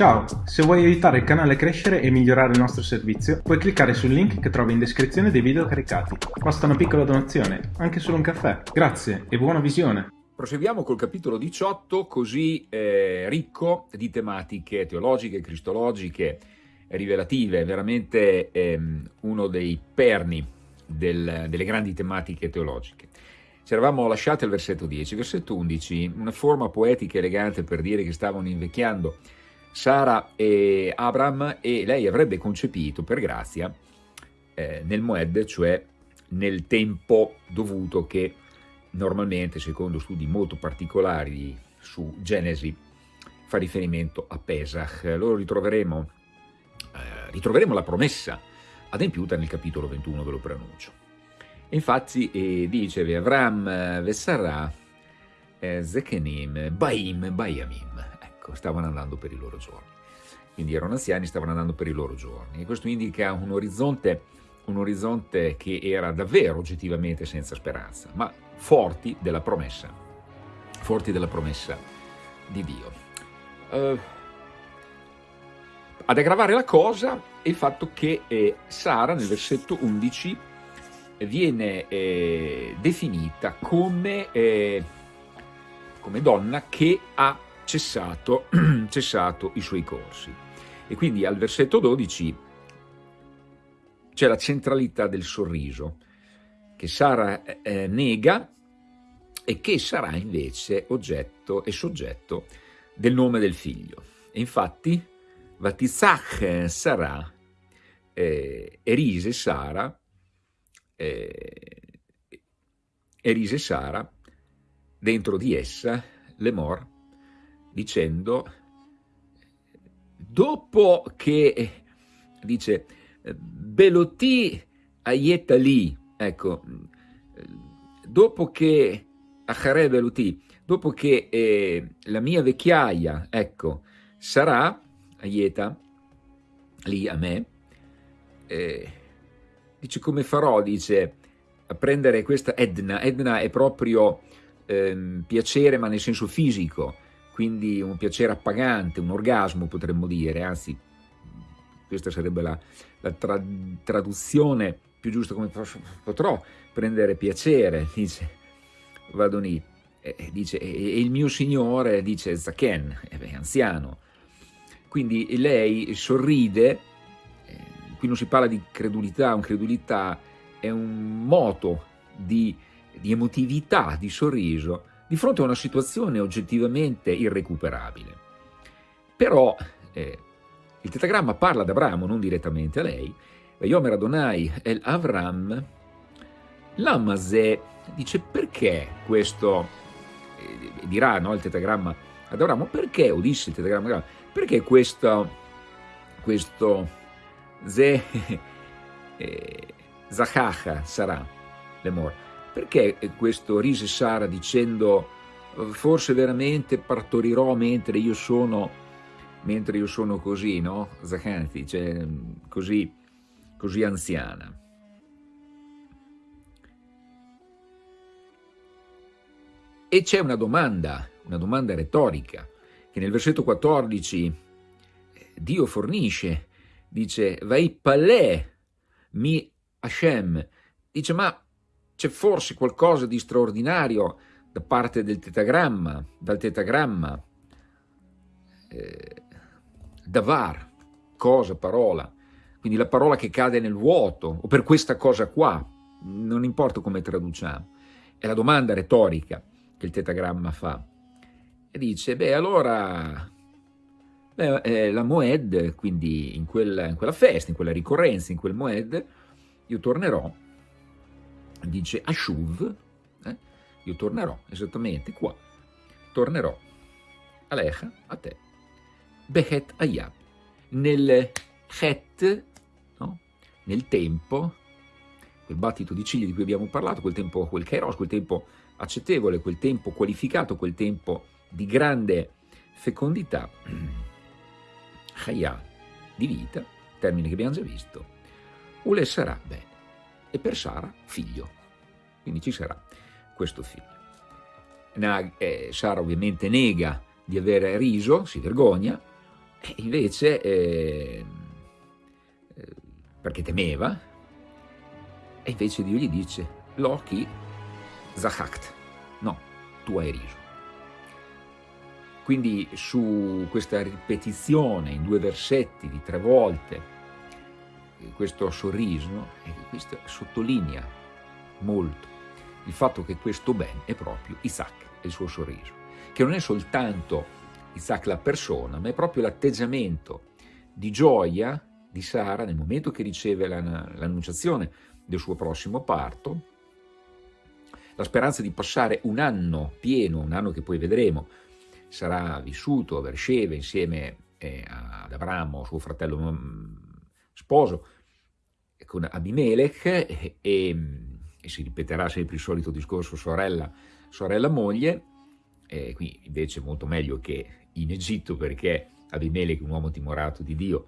Ciao, se vuoi aiutare il canale a crescere e migliorare il nostro servizio, puoi cliccare sul link che trovi in descrizione dei video caricati. Basta una piccola donazione, anche solo un caffè. Grazie e buona visione! Proseguiamo col capitolo 18, così eh, ricco di tematiche teologiche, cristologiche, rivelative, veramente ehm, uno dei perni del, delle grandi tematiche teologiche. Ci eravamo lasciati al versetto 10, versetto 11, una forma poetica e elegante per dire che stavano invecchiando Sara e Abram e lei avrebbe concepito per grazia eh, nel Moed, cioè nel tempo dovuto che normalmente, secondo studi molto particolari su Genesi, fa riferimento a Pesach. Lo ritroveremo, eh, ritroveremo la promessa adempiuta nel capitolo 21, ve lo pronuncio. Infatti eh, dice Avram eh, Vesarà eh, Zekenim Baim Bayamim ecco, stavano andando per i loro giorni. Quindi erano anziani, stavano andando per i loro giorni. E questo indica un orizzonte, un orizzonte che era davvero oggettivamente senza speranza, ma forti della promessa, forti della promessa di Dio. Uh, ad aggravare la cosa è il fatto che eh, Sara nel versetto 11 viene eh, definita come, eh, come donna che ha cessato, cessato i suoi corsi. E quindi al versetto 12 c'è la centralità del sorriso, che Sara eh, nega e che sarà invece oggetto e soggetto del nome del figlio. E infatti, Vatizach sarà, eh, erise Sara, eh, erise Sara, dentro di essa, l'emor, dicendo, dopo che, dice, Beloti aieta lì, ecco, dopo che, Achare Beloti, dopo che eh, la mia vecchiaia, ecco, sarà, aieta, lì a me, eh, dice come farò, dice, a prendere questa Edna, Edna è proprio eh, piacere ma nel senso fisico, quindi un piacere appagante, un orgasmo potremmo dire, anzi questa sarebbe la, la tra, traduzione più giusta come potrò prendere piacere, dice Vadoni, eh, dice, e il mio signore dice Zaken, è anziano, quindi lei sorride, eh, qui non si parla di credulità, un credulità è un moto di, di emotività, di sorriso, di fronte a una situazione oggettivamente irrecuperabile. Però eh, il tetagramma parla ad Abramo, non direttamente a lei, Yomer Adonai el Avram, l'Amazè dice perché questo, eh, dirà no, il tetagramma ad Abramo, perché, o disse il tetagramma, perché questo, questo Ze, eh, Zachacha sarà l'emor? Perché questo rise Sara dicendo forse veramente partorirò mentre io sono, mentre io sono così, no? Zachanti, cioè così, così anziana. E c'è una domanda, una domanda retorica, che nel versetto 14 Dio fornisce, dice, vai palè mi Hashem, dice ma c'è forse qualcosa di straordinario da parte del tetagramma, dal tetagramma, eh, davar, cosa, parola, quindi la parola che cade nel vuoto, o per questa cosa qua, non importa come traduciamo, è la domanda retorica che il tetagramma fa. E dice, beh allora beh, eh, la Moed, quindi in quella, in quella festa, in quella ricorrenza, in quel Moed, io tornerò dice Ashuv, eh? io tornerò esattamente qua, tornerò Alecha a te, Behet Ayab, nel Het, no? nel tempo, quel battito di ciglia di cui abbiamo parlato, quel tempo, quel kairos, quel tempo accettevole, quel tempo qualificato, quel tempo di grande fecondità, Chaya, di vita, termine che abbiamo già visto, Ule sarà bene e per Sara figlio. Quindi ci sarà questo figlio. Eh, Sara ovviamente nega di aver riso, si vergogna, E invece, eh, eh, perché temeva, e invece Dio gli dice, Loki zachakt, no, tu hai riso. Quindi su questa ripetizione in due versetti di tre volte, questo sorriso, questo sottolinea molto il fatto che questo ben è proprio Isaac e il suo sorriso, che non è soltanto Isaac la persona, ma è proprio l'atteggiamento di gioia di Sara nel momento che riceve l'annunciazione del suo prossimo parto, la speranza di passare un anno pieno, un anno che poi vedremo, sarà vissuto a Beersheba insieme eh, ad Abramo, suo fratello mm, sposo, con Abimelech e, e, e, si ripeterà sempre il solito discorso sorella, sorella moglie, eh, qui invece molto meglio che in Egitto perché Abimelech un uomo timorato di Dio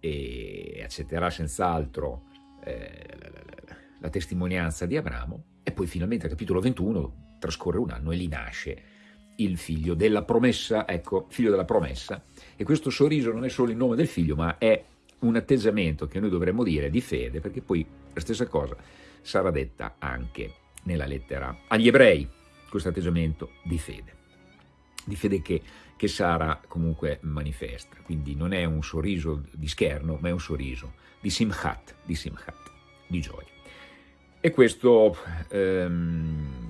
e accetterà senz'altro eh, la, la testimonianza di Abramo. E poi finalmente al capitolo 21 trascorre un anno e lì nasce il figlio della promessa, ecco, figlio della promessa. E questo sorriso non è solo il nome del figlio, ma è un atteggiamento che noi dovremmo dire di fede, perché poi la stessa cosa sarà detta anche nella lettera agli ebrei, questo atteggiamento di fede, di fede che, che Sara comunque manifesta, quindi non è un sorriso di scherno, ma è un sorriso di simchat, di simchat, di gioia. E questo ehm,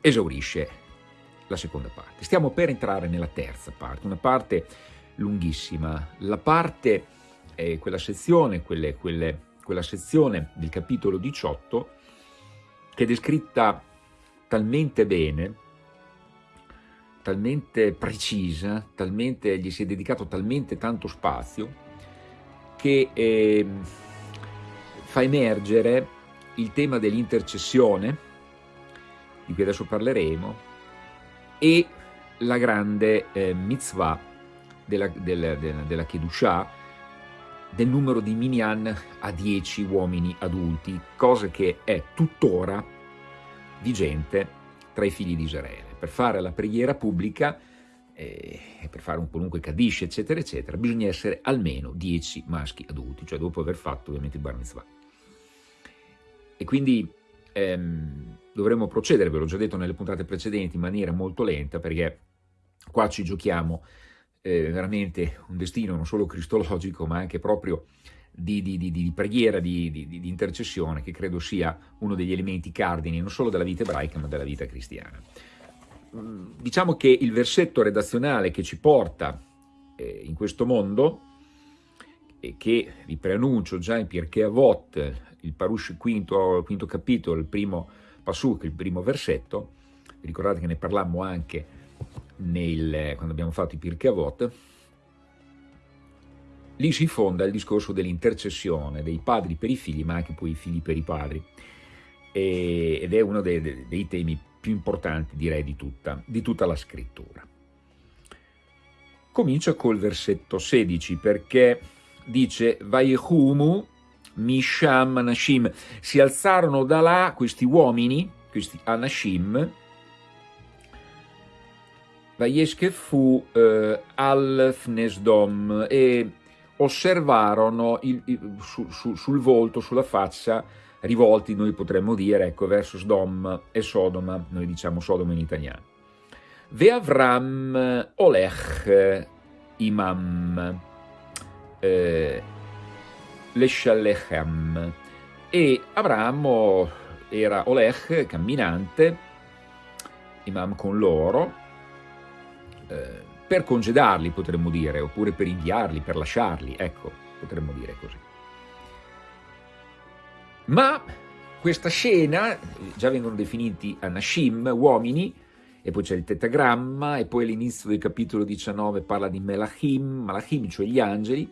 esaurisce la seconda parte. Stiamo per entrare nella terza parte, una parte lunghissima. La parte, eh, quella sezione, quelle, quelle, quella sezione del capitolo 18 che è descritta talmente bene, talmente precisa, talmente, gli si è dedicato talmente tanto spazio, che eh, fa emergere il tema dell'intercessione, di cui adesso parleremo, e la grande eh, mitzvah della, della, della, della Kedushah, del numero di minyan a 10 uomini adulti, cosa che è tuttora vigente tra i figli di Israele. Per fare la preghiera pubblica eh, per fare un qualunque Kaddish, eccetera, eccetera, bisogna essere almeno 10 maschi adulti, cioè dopo aver fatto ovviamente il bar mitzvah. E quindi ehm, dovremmo procedere, ve l'ho già detto nelle puntate precedenti, in maniera molto lenta perché qua ci giochiamo eh, veramente un destino non solo cristologico ma anche proprio di, di, di, di preghiera, di, intercessione che credo sia uno degli elementi cardini non solo della vita ebraica ma della vita cristiana. Mm, diciamo che il versetto redazionale che ci porta eh, in questo mondo e che vi preannuncio già in Pirkei Avot, il Parush quinto, quinto capitolo, il primo Pasuk, il primo versetto, ricordate che ne parlammo anche nel, quando abbiamo fatto i Pirkei Avot, lì si fonda il discorso dell'intercessione dei padri per i figli, ma anche poi i figli per i padri, e, ed è uno dei, dei, dei, temi più importanti, direi, di tutta, di tutta la scrittura. Comincia col versetto 16, perché dice Vaihumu Misham Anashim. Si alzarono da là questi uomini, questi Anashim, Vaiesche fu eh, al Fnesdom e osservarono il, il, su, su, sul volto, sulla faccia, rivolti, noi potremmo dire, ecco, verso Sdom e Sodoma, noi diciamo Sodoma in italiano. Ve Avram Olech Imam. Eh, Leshallechem e Abramo era Olech, camminante, imam con loro, eh, per congedarli potremmo dire, oppure per inviarli, per lasciarli, ecco, potremmo dire così. Ma questa scena, già vengono definiti Anashim, uomini, e poi c'è il tetagramma, e poi all'inizio del capitolo 19 parla di Melachim, Malachim, cioè gli angeli,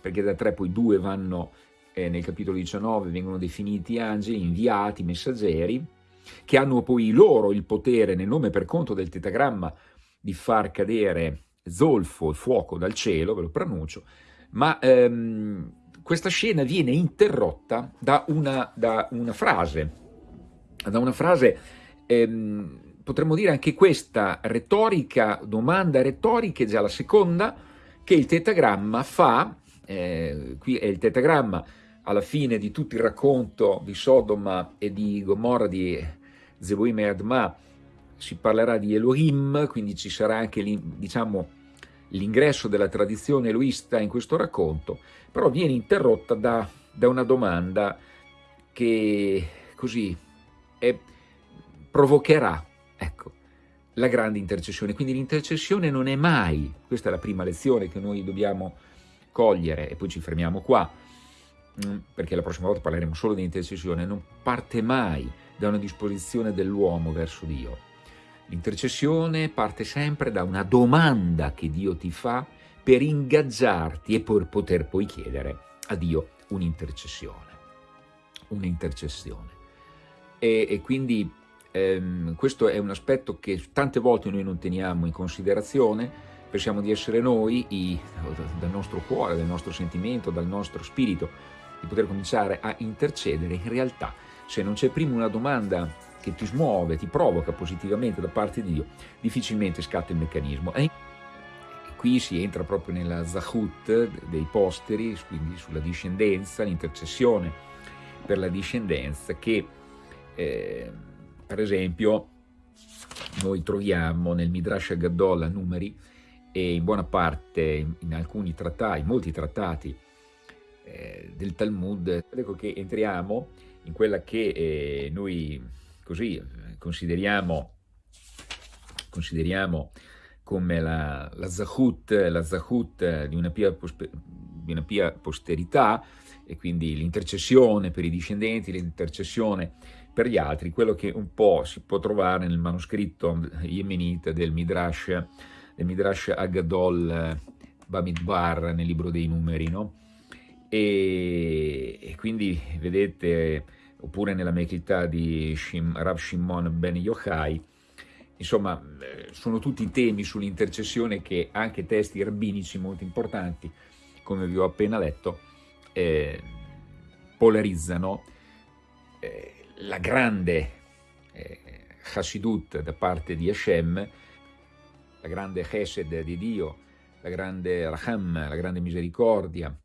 perché da tre poi due vanno eh, nel capitolo 19, vengono definiti angeli, inviati, messaggeri, che hanno poi loro il potere nel nome per conto del tetagramma di far cadere zolfo e fuoco dal cielo, ve lo pronuncio, ma ehm, questa scena viene interrotta da una, da una frase, da una frase ehm, potremmo dire anche questa retorica, domanda retorica, è già la seconda, che il tetagramma fa, eh, qui è il tetagramma alla fine di tutto il racconto di Sodoma e di Gomorra di Zeboim e Adma, si parlerà di Elohim, quindi ci sarà anche diciamo, l'ingresso della tradizione eloista in questo racconto, però viene interrotta da, da una domanda che così è, provocherà ecco, la grande intercessione. Quindi l'intercessione non è mai, questa è la prima lezione che noi dobbiamo cogliere, e poi ci fermiamo qua, mm, perché la prossima volta parleremo solo di intercessione, non parte mai da una disposizione dell'uomo verso Dio, L'intercessione parte sempre da una domanda che Dio ti fa per ingaggiarti e per poter poi chiedere a Dio un'intercessione. Un'intercessione. E, e, quindi ehm, questo è un aspetto che tante volte noi non teniamo in considerazione, pensiamo di essere noi, i, dal nostro cuore, dal nostro sentimento, dal nostro spirito, di poter cominciare a intercedere. In realtà, se non c'è prima una domanda che ti smuove, ti provoca positivamente da parte di Dio, difficilmente scatta il meccanismo. E qui si entra proprio nella zahut dei posteri, quindi sulla discendenza, l'intercessione per la discendenza che, eh, per esempio, noi troviamo nel Midrash Gadol a numeri e in buona parte in alcuni trattati, in molti trattati eh, del Talmud, ecco che entriamo in quella che eh, noi così consideriamo, consideriamo come la, la, zahut, la zahut di una pia, di una pia posterità e quindi l'intercessione per i discendenti, l'intercessione per gli altri, quello che un po' si può trovare nel manoscritto yemenita del Midrash, del Midrash Agadol Bamidbar nel libro dei numeri, no? E, e quindi vedete oppure nella Mechità di Shim, Rav Shimon ben Yochai, insomma eh, sono tutti temi sull'intercessione che anche testi rabbinici molto importanti, come vi ho appena letto, eh, polarizzano eh, la grande eh, Hasidut da parte di Hashem, la grande Chesed di Dio, la grande Raham, la grande misericordia,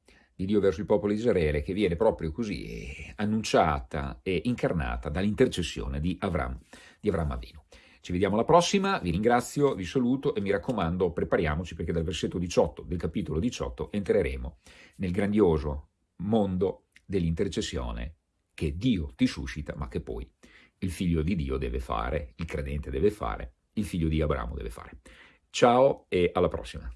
di Dio verso il popolo di Israele che viene proprio così eh, annunciata e incarnata dall'intercessione di Avram, di Avram Avinu. Ci vediamo alla prossima, vi ringrazio, vi saluto e mi raccomando prepariamoci perché dal versetto 18 del capitolo 18 entreremo nel grandioso mondo dell'intercessione che Dio ti suscita ma che poi il figlio di Dio deve fare, il credente deve fare, il figlio di Abramo deve fare. Ciao e alla prossima.